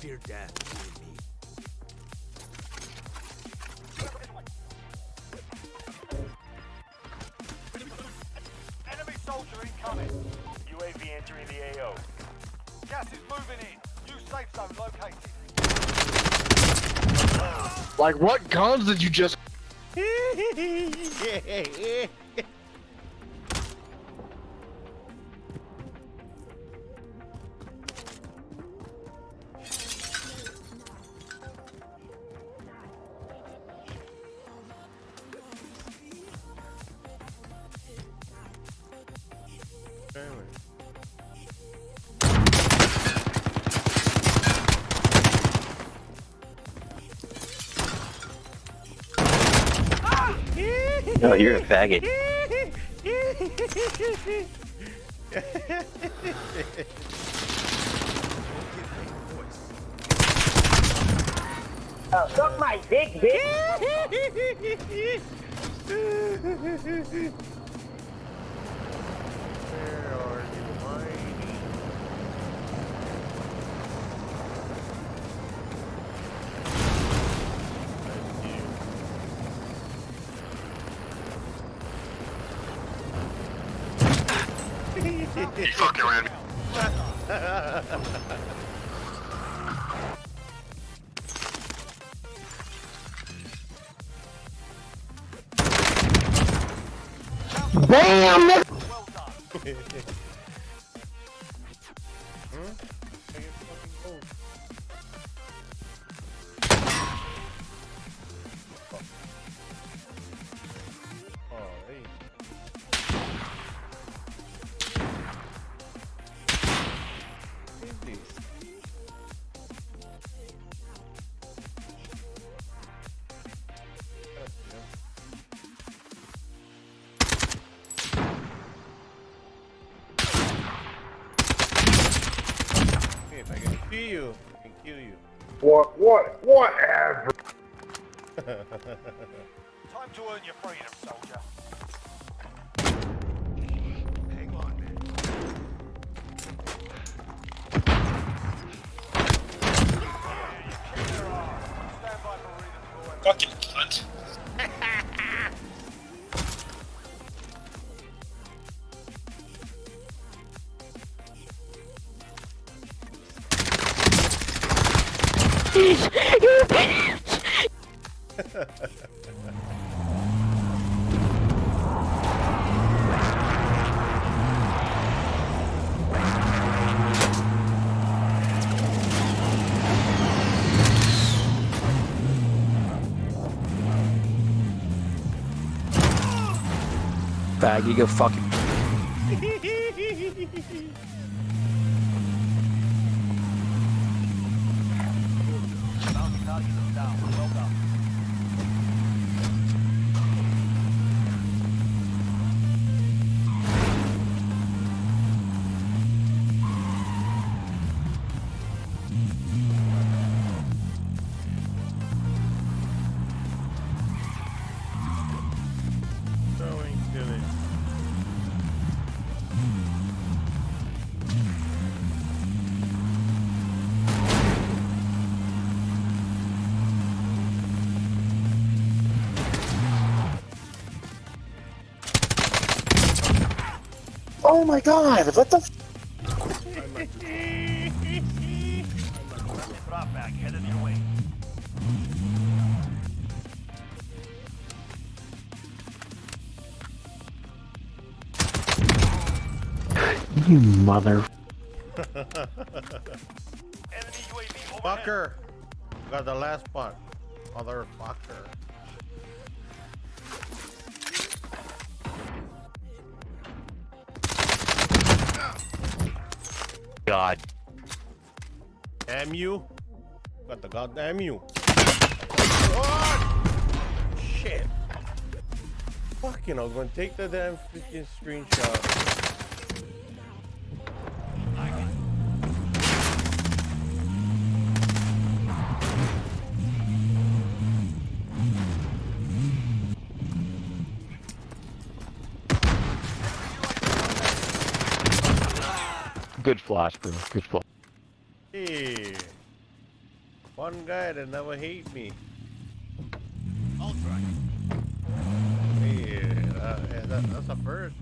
your death, you me. Enemy soldier incoming. UAV entering the AO. Gas is moving in. New safe zone located. Like, what guns did you just? No, you're a faggot. Oh, suck my dick, bitch. He fucking ran me. Bam! Well done. Hmm? Kill you, I can kill you. What? What? Whatever. Time to earn your freedom, soldier. Hang on, man. Yeah, you kicked their ass. Stand by for redeployment. Fucking cunt. Fag, you go fucking. Oh my god! What the? F- you mother. Fucker! Got the last spot. Motherfucker. God. Damn you. Got the goddamn you. What? Shit. Fucking, I was gonna take the damn freaking screenshot. Good flash, bro. Good flash. Hey. One guy that never hate me. Ultra. Yeah, uh, that, yeah, that, that's a first.